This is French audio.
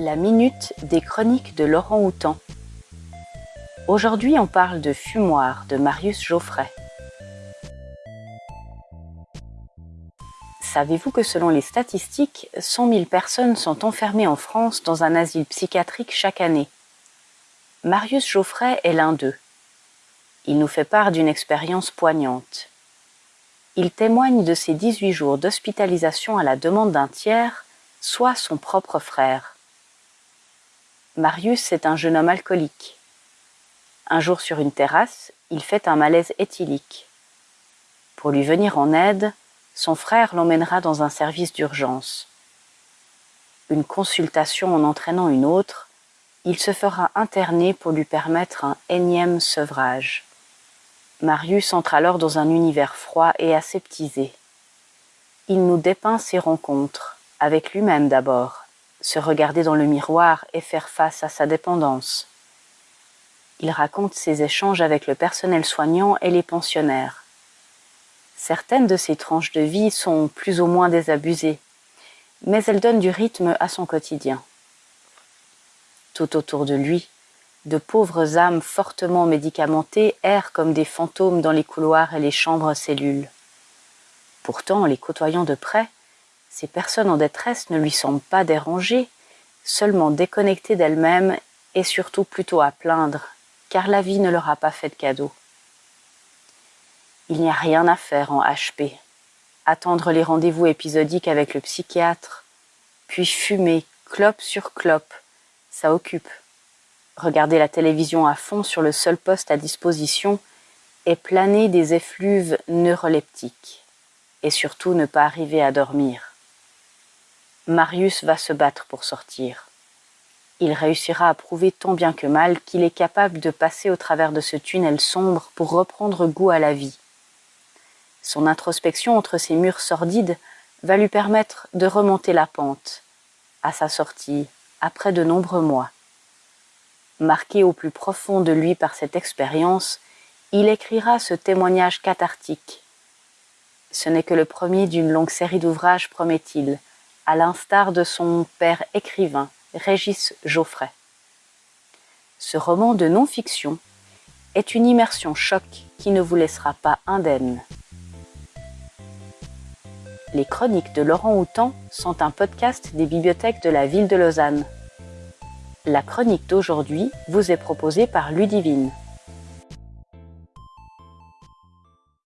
La minute des chroniques de Laurent Houtan. Aujourd'hui, on parle de Fumoir de Marius Geoffray. Savez-vous que selon les statistiques, 100 000 personnes sont enfermées en France dans un asile psychiatrique chaque année? Marius Geoffray est l'un d'eux. Il nous fait part d'une expérience poignante. Il témoigne de ses 18 jours d'hospitalisation à la demande d'un tiers, soit son propre frère. Marius est un jeune homme alcoolique. Un jour sur une terrasse, il fait un malaise éthylique. Pour lui venir en aide, son frère l'emmènera dans un service d'urgence. Une consultation en entraînant une autre, il se fera interner pour lui permettre un énième sevrage. Marius entre alors dans un univers froid et aseptisé. Il nous dépeint ses rencontres, avec lui-même d'abord, se regarder dans le miroir et faire face à sa dépendance. Il raconte ses échanges avec le personnel soignant et les pensionnaires. Certaines de ses tranches de vie sont plus ou moins désabusées, mais elles donnent du rythme à son quotidien. Tout autour de lui, de pauvres âmes fortement médicamentées errent comme des fantômes dans les couloirs et les chambres cellules. Pourtant, les côtoyant de près, ces personnes en détresse ne lui semblent pas dérangées, seulement déconnectées d'elles-mêmes et surtout plutôt à plaindre, car la vie ne leur a pas fait de cadeau. Il n'y a rien à faire en HP. Attendre les rendez-vous épisodiques avec le psychiatre, puis fumer, clope sur clope, ça occupe regarder la télévision à fond sur le seul poste à disposition et planer des effluves neuroleptiques. Et surtout ne pas arriver à dormir. Marius va se battre pour sortir. Il réussira à prouver tant bien que mal qu'il est capable de passer au travers de ce tunnel sombre pour reprendre goût à la vie. Son introspection entre ces murs sordides va lui permettre de remonter la pente, à sa sortie, après de nombreux mois. Marqué au plus profond de lui par cette expérience, il écrira ce témoignage cathartique. Ce n'est que le premier d'une longue série d'ouvrages, promet-il, à l'instar de son père écrivain, Régis Geoffrey. Ce roman de non-fiction est une immersion choc qui ne vous laissera pas indemne. Les chroniques de Laurent Houtan sont un podcast des bibliothèques de la ville de Lausanne. La chronique d'aujourd'hui vous est proposée par Ludivine.